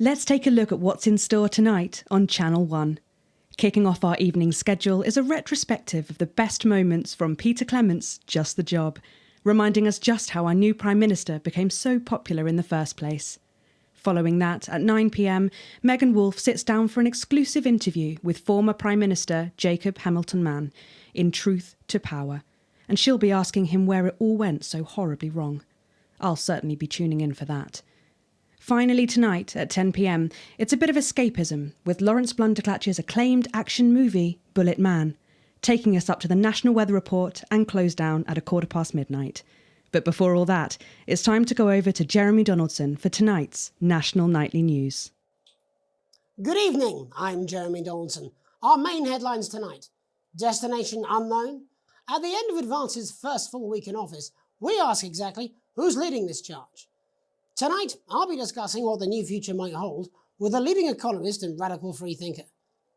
Let's take a look at what's in store tonight on Channel 1. Kicking off our evening schedule is a retrospective of the best moments from Peter Clement's Just the Job, reminding us just how our new Prime Minister became so popular in the first place. Following that, at 9pm, Megan Wolfe sits down for an exclusive interview with former Prime Minister Jacob Hamilton Mann in Truth to Power, and she'll be asking him where it all went so horribly wrong. I'll certainly be tuning in for that. Finally, tonight at 10pm, it's a bit of escapism with Lawrence Blunderclatch's acclaimed action movie, Bullet Man, taking us up to the National Weather Report and close down at a quarter past midnight. But before all that, it's time to go over to Jeremy Donaldson for tonight's National Nightly News. Good evening, I'm Jeremy Donaldson. Our main headlines tonight Destination unknown. At the end of Advance's first full week in office, we ask exactly who's leading this charge. Tonight, I'll be discussing what the new future might hold with a leading economist and radical freethinker.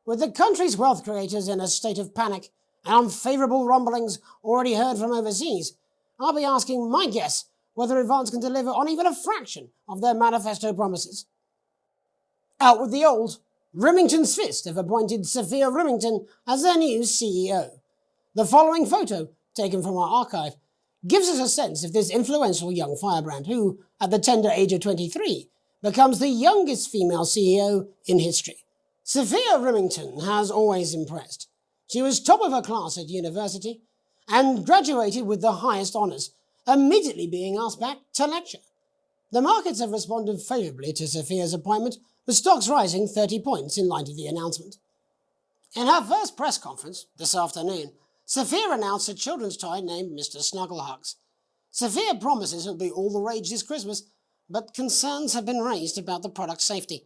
With the country's wealth creators in a state of panic and unfavourable rumblings already heard from overseas, I'll be asking my guess whether Advance can deliver on even a fraction of their manifesto promises. Out with the old, Rymington's Fist have appointed Sophia Rymington as their new CEO. The following photo, taken from our archive, gives us a sense of this influential young firebrand who, at the tender age of 23, becomes the youngest female CEO in history. Sophia Rymington has always impressed. She was top of her class at university and graduated with the highest honours, immediately being asked back to lecture. The markets have responded favourably to Sophia's appointment, with stocks rising 30 points in light of the announcement. In her first press conference this afternoon, Sophia announced a children's toy named Mr. Snugglehugs. Sophia promises it'll be all the rage this Christmas, but concerns have been raised about the product's safety.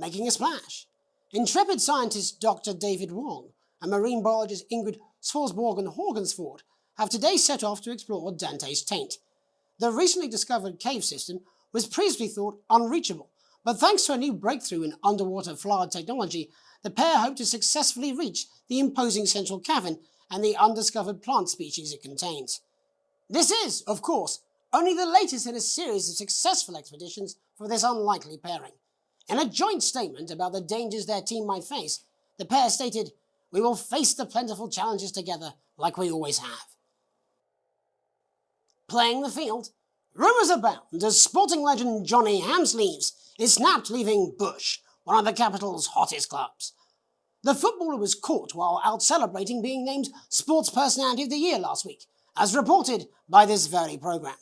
Making a splash. Intrepid scientist Dr. David Wong and marine biologist Ingrid Swarsborgen Horgensford have today set off to explore Dante's taint. The recently discovered cave system was previously thought unreachable, but thanks to a new breakthrough in underwater flood technology, the pair hope to successfully reach the imposing central cavern and the undiscovered plant species it contains. This is, of course, only the latest in a series of successful expeditions for this unlikely pairing. In a joint statement about the dangers their team might face, the pair stated, We will face the plentiful challenges together like we always have. Playing the field, rumours abound as sporting legend Johnny Hamsleeves is snapped leaving Bush, one of the capital's hottest clubs. The footballer was caught while out celebrating being named Sports Personality of the Year last week, as reported by this very programme.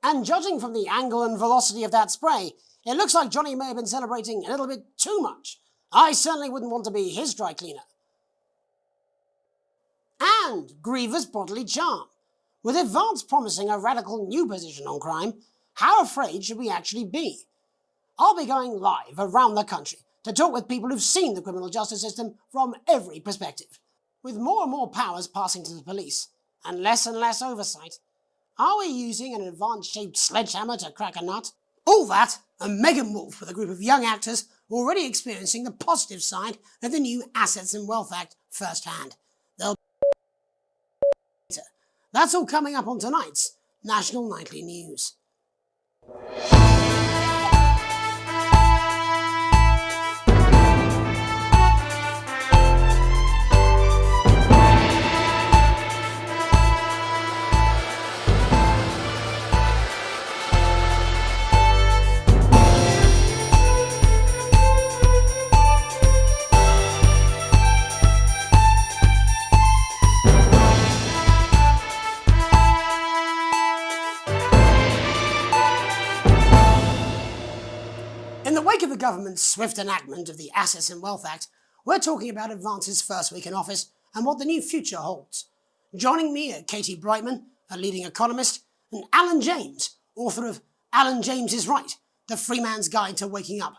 And judging from the angle and velocity of that spray, it looks like Johnny may have been celebrating a little bit too much. I certainly wouldn't want to be his dry cleaner. And grievous bodily charm. With Advance promising a radical new position on crime, how afraid should we actually be? I'll be going live around the country to talk with people who've seen the criminal justice system from every perspective. With more and more powers passing to the police, and less and less oversight, are we using an Advance-shaped sledgehammer to crack a nut? All that, and Megan Wolfe with a group of young actors already experiencing the positive side of the new Assets and Wealth Act firsthand. They'll That's all coming up on tonight's National Nightly News. Government's swift enactment of the Assets and Wealth Act, we're talking about Advance's first week in office and what the new future holds. Joining me are Katie Brightman, a leading economist, and Alan James, author of Alan James is Right, The Free Man's Guide to Waking Up.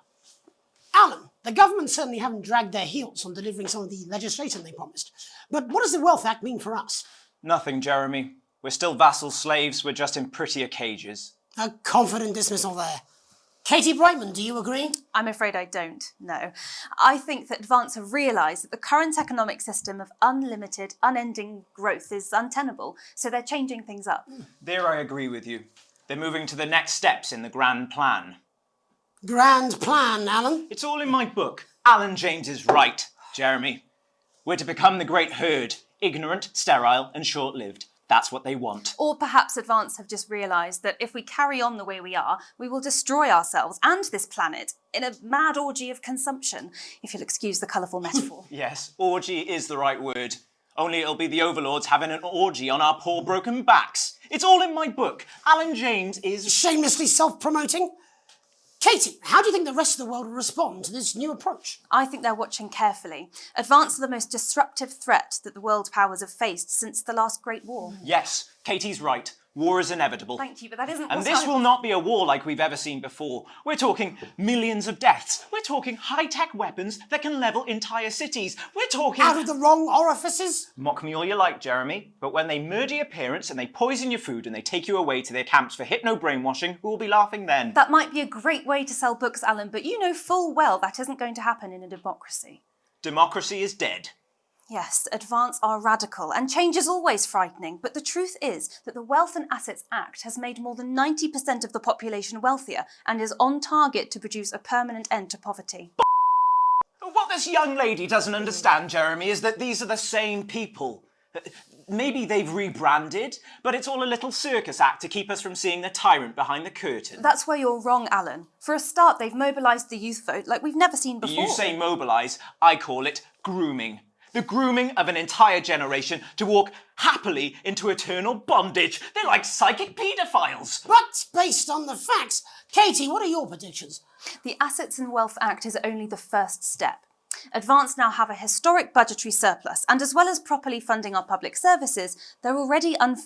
Alan, the government certainly haven't dragged their heels on delivering some of the legislation they promised, but what does the Wealth Act mean for us? Nothing, Jeremy. We're still vassal slaves, we're just in prettier cages. A confident dismissal there. Katie Brightman, do you agree? I'm afraid I don't, no. I think that Advance have realised that the current economic system of unlimited, unending growth is untenable, so they're changing things up. There I agree with you. They're moving to the next steps in the grand plan. Grand plan, Alan. It's all in my book. Alan James is right, Jeremy. We're to become the great herd, ignorant, sterile, and short lived. That's what they want. Or perhaps Advance have just realised that if we carry on the way we are, we will destroy ourselves and this planet in a mad orgy of consumption, if you'll excuse the colourful metaphor. Yes, orgy is the right word. Only it'll be the overlords having an orgy on our poor broken backs. It's all in my book. Alan James is. Shamelessly self promoting. Katie, how do you think the rest of the world will respond to this new approach? I think they're watching carefully. Advance are the most disruptive threat that the world powers have faced since the last Great War. Yes, Katie's right. War is inevitable. Thank you, but that isn't And this I- will not be a war like we've ever seen before. We're talking millions of deaths. We're talking high tech weapons that can level entire cities. We're talking. Out of the wrong orifices? Mock me all you like, Jeremy, but when they murder your parents and they poison your food and they take you away to their camps for hypno brainwashing, who will be laughing then? That might be a great way to sell books, Alan, but you know full well that isn't going to happen in a democracy. Democracy is dead. Yes, advance are radical, and change is always frightening, but the truth is that the Wealth and Assets Act has made more than 90% of the population wealthier and is on target to produce a permanent end to poverty. What this young lady doesn't understand, Jeremy, is that these are the same people. Maybe they've rebranded, but it's all a little circus act to keep us from seeing the tyrant behind the curtain. That's where you're wrong, Alan. For a start, they've mobilised the youth vote like we've never seen before. You say mobilise, I call it grooming. The grooming of an entire generation to walk happily into eternal bondage. They're like psychic paedophiles. But based on the facts, Katie, what are your predictions? The Assets and Wealth Act is only the first step. Advance now have a historic budgetary surplus, and as well as properly funding our public services, they're already un-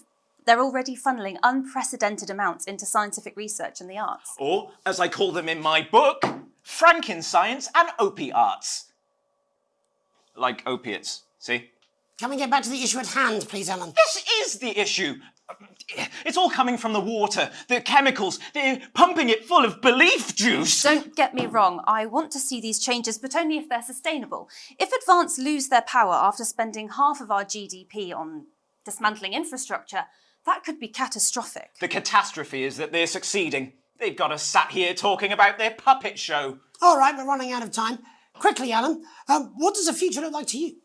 they're already funneling unprecedented amounts into scientific research and the arts. Or, as I call them in my book, Frankenscience and opiates. Like opiates, see? Can we get back to the issue at hand, please, Alan? This is the issue. It's all coming from the water, the chemicals. They're pumping it full of belief juice. Don't get me wrong, I want to see these changes, but only if they're sustainable. If Advance lose their power after spending half of our GDP on dismantling infrastructure, that could be catastrophic. The catastrophe is that they're succeeding. They've got us sat here talking about their puppet show. All right, we're running out of time. Quickly, Alan, um, what does the future look like to you?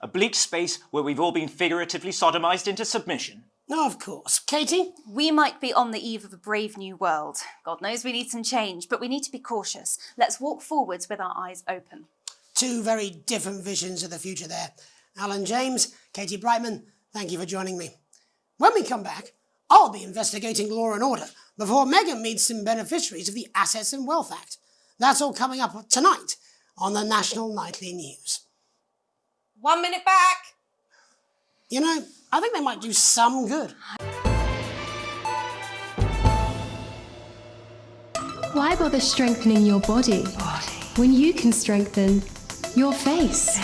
A bleak space where we've all been figuratively sodomized into submission. No, of course. Katie? We might be on the eve of a brave new world. God knows we need some change, but we need to be cautious. Let's walk forwards with our eyes open. Two very different visions of the future there. Alan James, Katie Brightman, thank you for joining me. When we come back, I'll be investigating law and order before Megan meets some beneficiaries of the Assets and Wealth Act. That's all coming up tonight on the National Nightly News. One minute back. You know, I think they might do some good. Why bother strengthening your body when you can strengthen your face?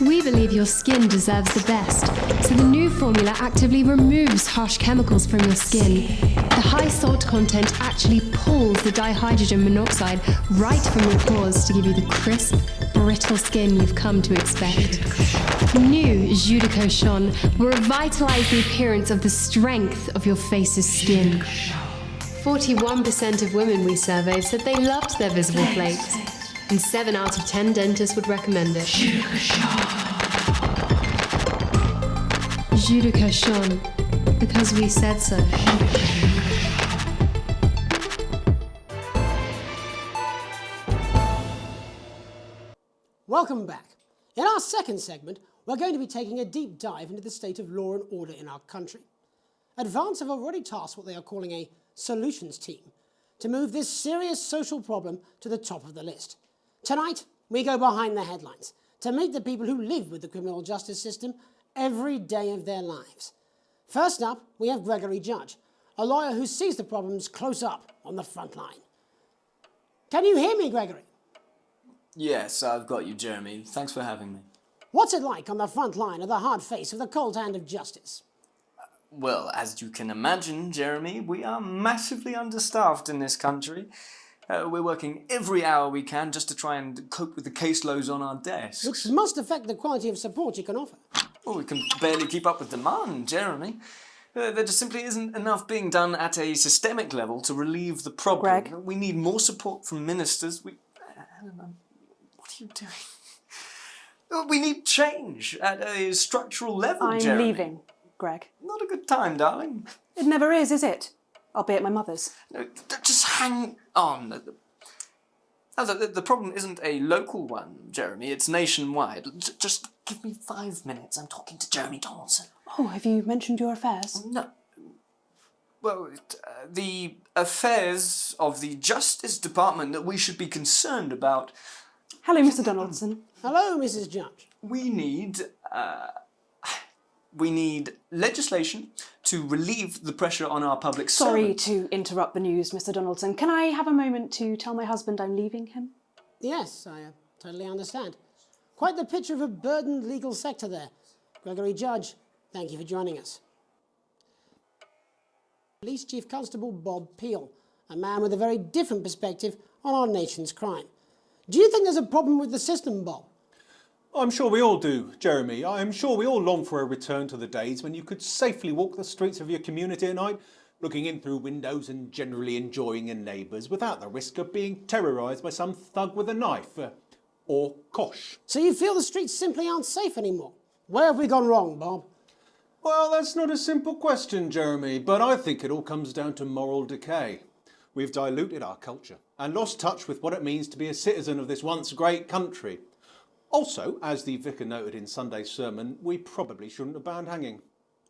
We believe your skin deserves the best, so the new formula actively removes harsh chemicals from your skin. The high salt content actually pulls the dihydrogen monoxide right from your pores to give you the crisp, brittle skin you've come to expect. New Judico Shon will revitalize the appearance of the strength of your face's skin. 41% of women we surveyed said they loved their visible flakes, and 7 out of 10 dentists would recommend it. Judica Shon, because we said so. Welcome back. In our second segment, we're going to be taking a deep dive into the state of law and order in our country. Advance have already tasked what they are calling a solutions team to move this serious social problem to the top of the list. Tonight, we go behind the headlines to meet the people who live with the criminal justice system every day of their lives. First up, we have Gregory Judge, a lawyer who sees the problems close up on the front line. Can you hear me, Gregory? Yes, I've got you, Jeremy. Thanks for having me. What's it like on the front line of the hard face of the cold hand of justice? Well, as you can imagine, Jeremy, we are massively understaffed in this country. Uh, we're working every hour we can just to try and cope with the caseloads on our desks. Which must affect the quality of support you can offer. Well, we can barely keep up with demand, Jeremy. Uh, there just simply isn't enough being done at a systemic level to relieve the problem. Greg? We need more support from ministers. We, Helen, what are doing? We need change at a structural level, I'm Jeremy. leaving, Greg. Not a good time, darling. It never is, is it? I'll be at my mother's. No, just hang on. The problem isn't a local one, Jeremy. It's nationwide. Just give me five minutes. I'm talking to Jeremy Donaldson. Oh, have you mentioned your affairs? No. Well, uh, the affairs of the Justice Department that we should be concerned about. Hello, Mr. Donaldson. Hello, Mrs. Judge. We need. Uh, we need legislation to relieve the pressure on our public Sorry servants. to interrupt the news, Mr. Donaldson. Can I have a moment to tell my husband I'm leaving him? Yes, I uh, totally understand. Quite the picture of a burdened legal sector there. Gregory Judge, thank you for joining us. Police Chief Constable Bob Peel, a man with a very different perspective on our nation's crime. Do you think there's a problem with the system, Bob? I'm sure we all do, Jeremy. I am sure we all long for a return to the days when you could safely walk the streets of your community at night, looking in through windows and generally enjoying your neighbours without the risk of being terrorised by some thug with a knife. uh, or kosh. So you feel the streets simply aren't safe anymore? Where have we gone wrong, Bob? Well, that's not a simple question, Jeremy, but I think it all comes down to moral decay. We've diluted our culture and lost touch with what it means to be a citizen of this once great country. Also, as the vicar noted in Sunday's sermon, we probably shouldn't have banned hanging.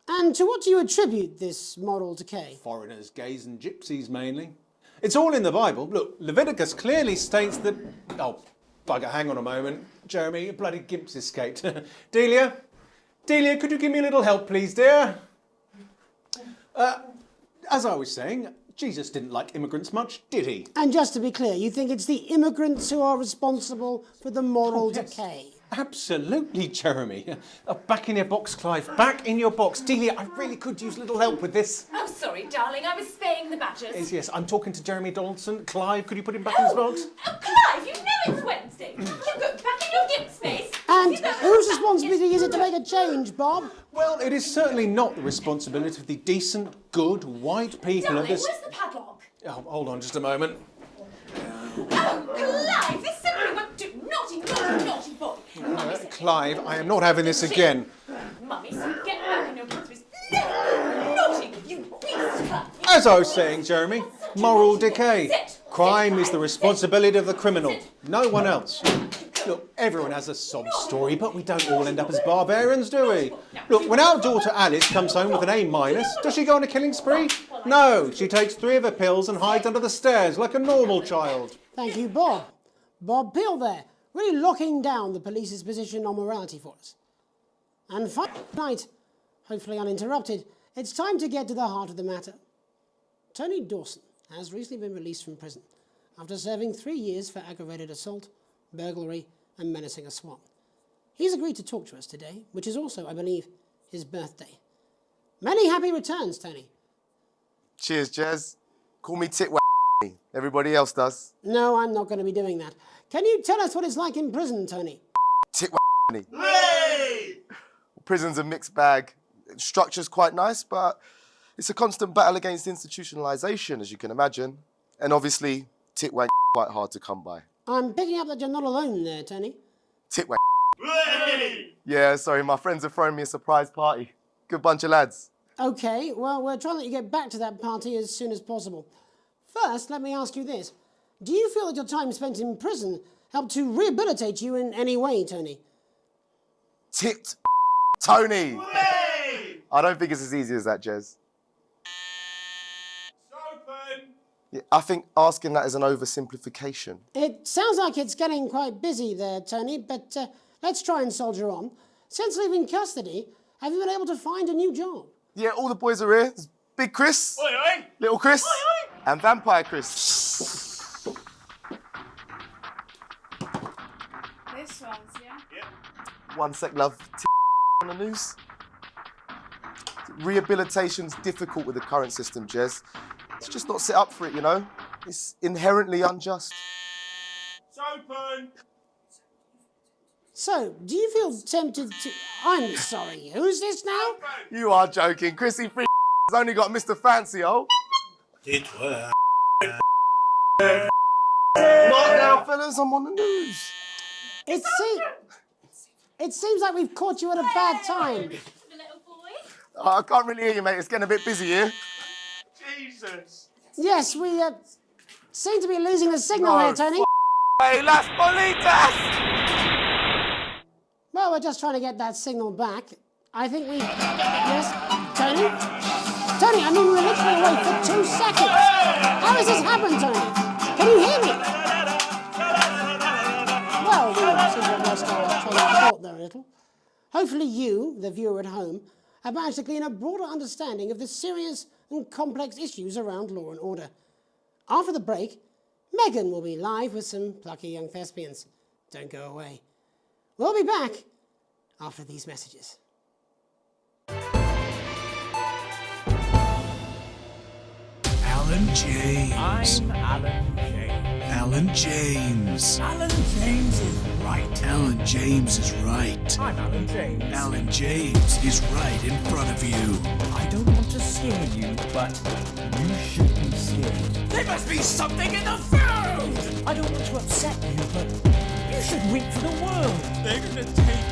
And to what do you attribute this moral decay? Foreigners, gays, and gypsies mainly. It's all in the Bible. Look, Leviticus clearly states that. Oh, bugger, hang on a moment. Jeremy, a bloody gimp's escaped. Delia? Delia, could you give me a little help, please, dear? Uh, as I was saying, Jesus didn't like immigrants much, did he? And just to be clear, you think it's the immigrants who are responsible for the moral Oh, yes. decay? Absolutely, Jeremy. Uh, back in your box, Clive. Back in your box. Delia, I really could use a little help with this. Oh, sorry, darling. I was spaying the badgers. Yes, yes, I'm talking to Jeremy Donaldson. Clive, could you put him back in his box? Oh, Clive, you know it's Wednesday. You're good. Back in your gimp responsibility is it to make a change, Bob? Well, it is certainly not the responsibility of the decent, good, white people of this. where's the padlock? Oh, hold on just a moment. Oh, Clive, this simply won't do. Naughty, naughty, naughty boy. Mummy said- Clive, I am not having this again. Mummy said get back in your gimp Naughty, you beast, As I was saying, Jeremy, moral decay. Sit. Crime is the Sit. responsibility of the criminal, Sit. no one else. Look, everyone has a sob story, but we don't all end up as barbarians, do we? Look, when our daughter Alice comes home with an A minus, does she go on a killing spree? No, she takes three of her pills and hides under the stairs like a normal child. Thank you, Bob. Bob Peel there, really locking down the police's position on morality for us. And finally, tonight, hopefully uninterrupted, it's time to get to the heart of the matter. Tony Dawson has recently been released from prison after serving three years for aggravated assault, burglary, and menacing a swan. He's agreed to talk to us today, which is also, I believe, his birthday. Many happy returns, Tony. Cheers, Jez. Call me Titwa. Everybody else does. No, I'm not going to be doing that. Can you tell us what it's like in prison, Tony? Titwa. Prison's a mixed bag. Structure's quite nice, but it's a constant battle against institutionalization, as you can imagine. And obviously, Titwa quite hard to come by. I'm picking up that you're not alone there, Tony. Titwa. Yeah, sorry, my friends are throwing me a surprise party. Good bunch of lads. Okay, well, we're trying to let you get back to that party as soon as possible. First, let me ask you this. Do you feel that your time spent in prison helped to rehabilitate you in any way, Tony? Tit Tony. I don't think it's as easy as that, Jez. Yeah, I think asking that is an oversimplification. It sounds like it's getting quite busy there, Tony, but uh, let's try and soldier on. Since leaving custody, have you been able to find a new job? Yeah, all the boys are here. There's Big Chris, Little Chris, and Vampire Chris. This one's, yeah? One sec, love. on the news. Rehabilitation's difficult with the current system, Jez. It's just not set up for it, you know? It's inherently unjust. It's open! So, do you feel tempted to. I'm sorry, who's this now? You are joking. Chrissy free only got Mr. Fancy, oh. It were. Not now, fellas, I'm on the news. It, se- it seems like we've caught you at a bad time. Oh, I can't really hear you, mate. It's getting a bit busy here. Jesus. Yes, we uh, seem to be losing the signal No, here, Tony. Hey, Las Bolitas! Well, we're just trying to get that signal back. I think we. Yes, Tony? Tony, I mean, we were literally away for two seconds. How has this happened, Tony? Can you hear me? Well, we seem to have lost our train of thought there a little. Hopefully, you, the viewer at home, have managed to glean a broader understanding of the serious and complex issues around law and order. After the break, Megan will be live with some plucky young thespians. Don't go away. We'll be back after these messages. Alan James. I'm Alan James. Alan James. Alan James is right. Alan James is right. I'm Alan James. Alan James is right in front of you. I don't want to scare you, but you should be scared. There must be something in the food! I don't want to upset you, but you should weep for the world. They're gonna take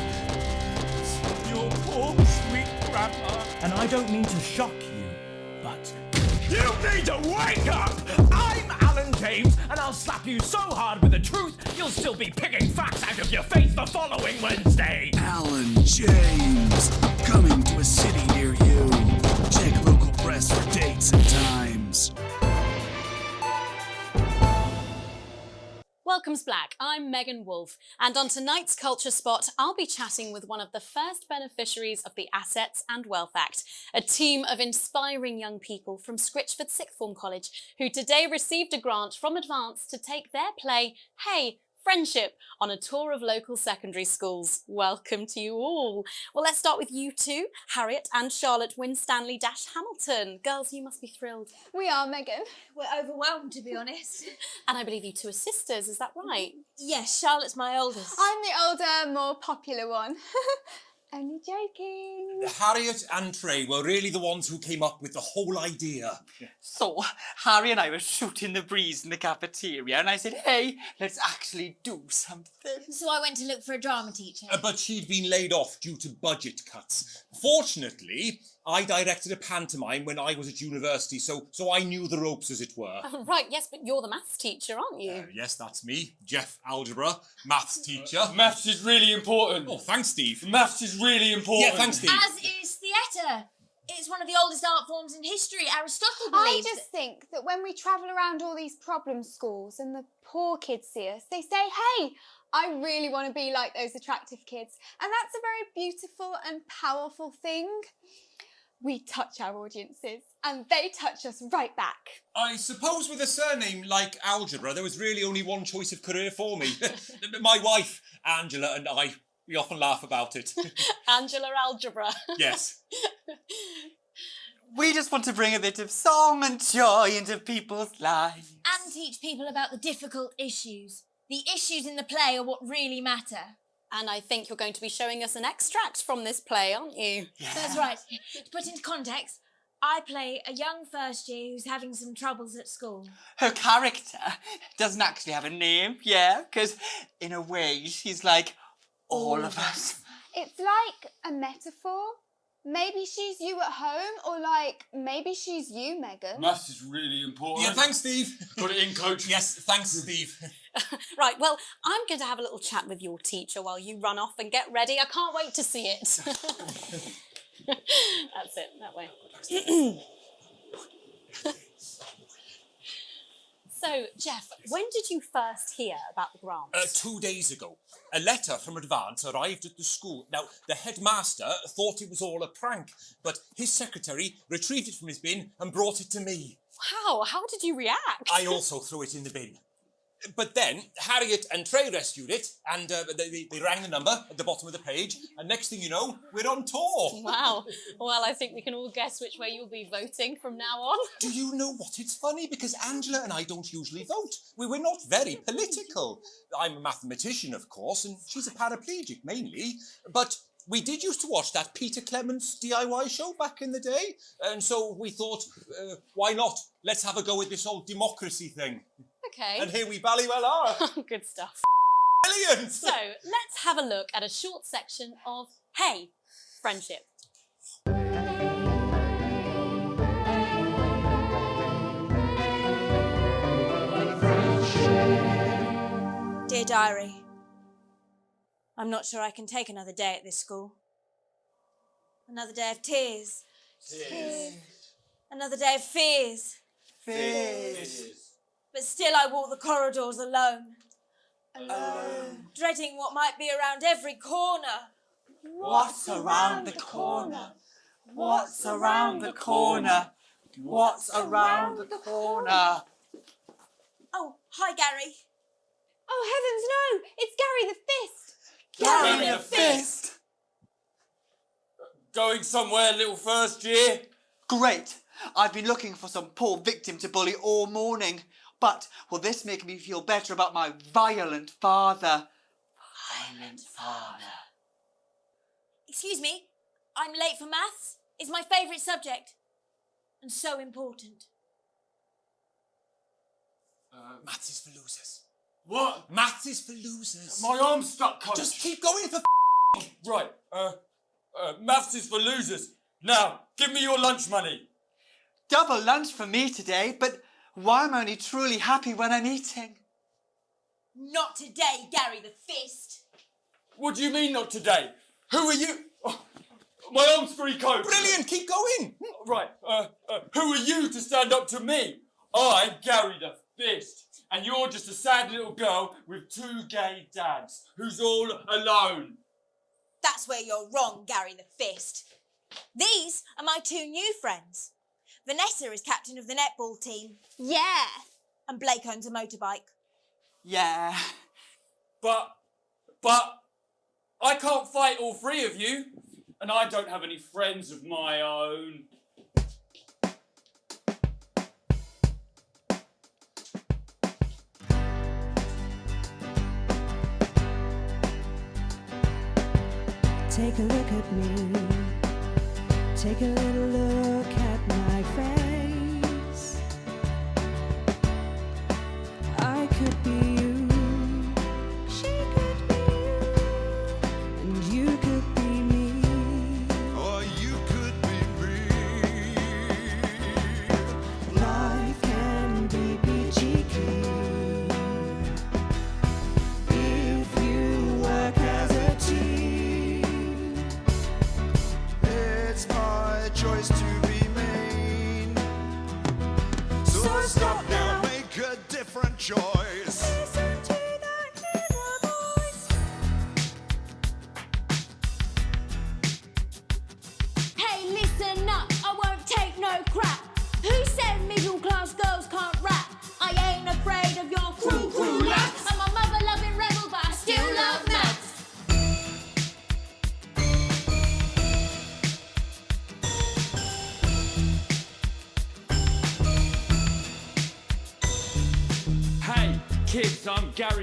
your poor sweet grandma. And I don't mean to shock you, but you need to wake up! I'm Alan James, and I'll slap you so hard with the truth, you'll still be picking facts out of your face the following Wednesday. Alan James. Coming to a city near you. Check for dates and times. Welcome, Black. I'm Megan Wolf, and on tonight's Culture Spot, I'll be chatting with one of the first beneficiaries of the Assets and Wealth Act, a team of inspiring young people from Scritchford Sixth Form College who today received a grant from Advance to take their play, Hey, Friendship, on a tour of local secondary schools. Welcome to you all. Well, let's start with you two, Harriet and Charlotte Winstanley Dash Hamilton. Girls, you must be thrilled. We are, Megan. We're overwhelmed, to be honest. And I believe you two are sisters, is that right? Yes, Charlotte's my oldest. I'm the older, more popular one. Only joking. Harriet and Trey were really the ones who came up with the whole idea. So, Harry and I were shooting the breeze in the cafeteria, and I said, hey, let's actually do something. So I went to look for a drama teacher. Uh, But she'd been laid off due to budget cuts. Fortunately, I directed a pantomime when I was at university, so so I knew the ropes, as it were. Oh, right, yes, but you're the maths teacher, aren't you? Uh, yes, that's me, Jeff Algebra, maths teacher. Maths is really important. Oh, thanks, Steve. Maths is really important. Yeah, thanks, Steve. As is theatre. It's one of the oldest art forms in history. Aristotle I just think that when we travel around all these problem schools and the poor kids see us, they say, hey, I really want to be like those attractive kids. And that's a very beautiful and powerful thing. We touch our audiences and they touch us right back. I suppose with a surname like Algebra, there was really only one choice of career for me. My wife, Angela, and I, we often laugh about it. Angela Algebra. yes. We just want to bring a bit of song and joy into people's lives. and teach people about the difficult issues. The issues in the play are what really matter. And I think you're going to be showing us an extract from this play, aren't you? That's right. To put into context, I play a young first year who's having some troubles at school. Her character doesn't actually have a name, yeah, because in a way she's like all of us. It's like a metaphor. Maybe she's you at home, or like maybe she's you, Megan. Maths is really important. Yeah, thanks, Steve. Put it in, coach. Yes, thanks, Steve. Right, well, I'm going to have a little chat with your teacher while you run off and get ready. I can't wait to see it. That's it, that way. so, Jeff, when did you first hear about the grant? Uh, two days ago, a letter from Advance arrived at the school. Now, the headmaster thought it was all a prank, but his secretary retrieved it from his bin and brought it to me. Wow, how did you react? I also threw it in the bin. But then Harriet and Trey rescued it, and uh, they, they, rang the number at the bottom of the page, and next thing you know, we're on tour. Wow. Well, I think we can all guess which way you'll be voting from now on. Do you know what? It's funny because Angela and I don't usually vote. We, we're not very political. I'm a mathematician, of course, and she's a paraplegic mainly. But we did used to watch that Peter Clements DIY show back in the day, and so we thought, uh, why not? Let's have a go with this whole democracy thing. Okay. And here we bally well are. Oh, good stuff. Brilliant! So let's have a look at a short section of Hey, Friendship. Dear Diary, I'm not sure I can take another day at this school. Another day of tears. Tears. Another day of fears. fears. But still I walk the corridors alone. Alone. Dreading what might be around every corner. What's around the corner? What's around the corner? What's around the corner? Oh, hi, Gary. Oh, heavens, no! It's Gary the Fist! Gary the Fist! Going somewhere, little first year? Great! I've been looking for some poor victim to bully all morning. But will this make me feel better about my violent father? Violent father. Excuse me, I'm late for maths. It's my favourite subject. And so important. Uh, maths is for losers. What? Maths is for losers. My arm's stuck, Coach. Just keep going for Right, uh, uh, maths is for losers. Now, give me your lunch money. Double lunch for me today, but why am I only truly happy when I'm eating? Not today, Gary the Fist. What do you mean not today? Who are you? Oh, my arm's free coat. Brilliant, keep going. Right, uh, uh, who are you to stand up to me? I'm Gary the Fist, and you're just a sad little girl with two gay dads who's all alone. That's where you're wrong, Gary the Fist. These are my two new friends. Vanessa is captain of the netball team. Yeah. And Blake owns a motorbike. Yeah. But, but, I can't fight all three of you, and I don't have any friends of my own. Take a look at me. Take a little look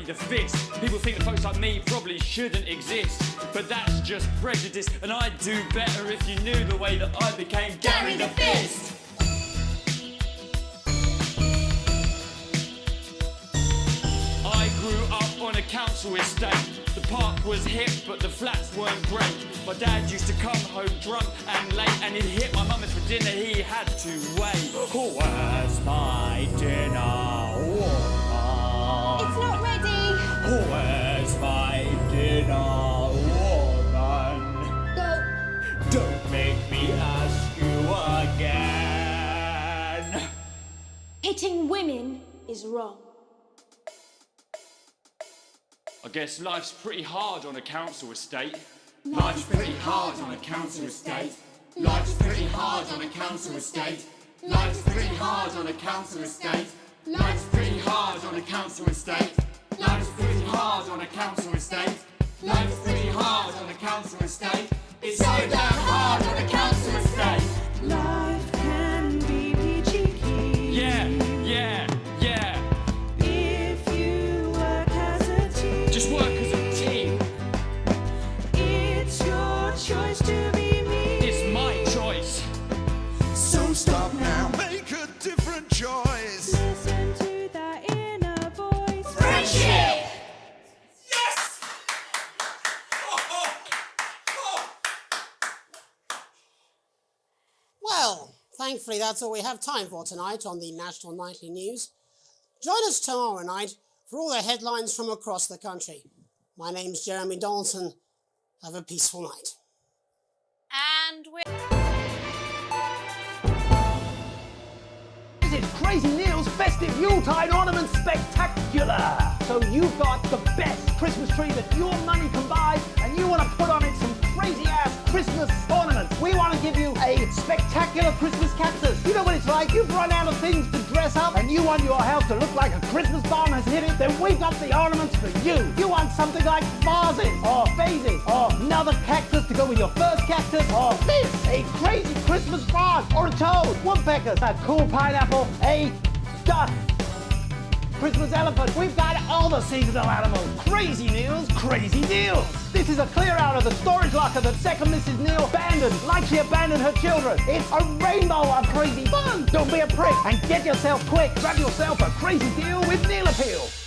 Gary the Fist. People think that folks like me probably shouldn't exist, but that's just prejudice, and I'd do better if you knew the way that I became Gary, the Fist. I grew up on a council estate. The park was hip, but the flats weren't great. My dad used to come home drunk and late, and he'd hit my mum for dinner. He had to wait. Where's my dinner? woman? It's not ready. Where's my dinner, woman? Go. Don't make me ask you again. Hitting women is wrong. I guess life's pretty hard on a council estate. Life's pretty hard on a council estate. Life's pretty hard on a council estate. Life's pretty hard on a council estate. Life's pretty hard on a council estate. Hard on a council estate. Life's pretty hard on a council estate. It's so damn hard on a council estate. Life Thankfully, that's all we have time for tonight on the National Nightly News. Join us tomorrow night for all the headlines from across the country. My name's Jeremy Donaldson. Have a peaceful night. And we're. This is Crazy Neil's Festive Yuletide Ornament Spectacular! So you've got the best Christmas tree that your money can buy, spectacular Christmas cactus. You know what it's like? You've run out of things to dress up, and you want your house to look like a Christmas bomb has hit it, then we've got the ornaments for you. You want something like vases, or vases, or another cactus to go with your first cactus, or this, a crazy Christmas frog, or a toad, woodpeckers, a cool pineapple, a duck, Christmas elephant. We've got all the seasonal animals. Crazy Neil's crazy deals. This is a clear out of the storage locker that second Mrs. Neil abandoned, like she abandoned her children. It's a rainbow of crazy fun. Don't be a prick and get yourself quick. Grab yourself a crazy deal with Neil Appeal.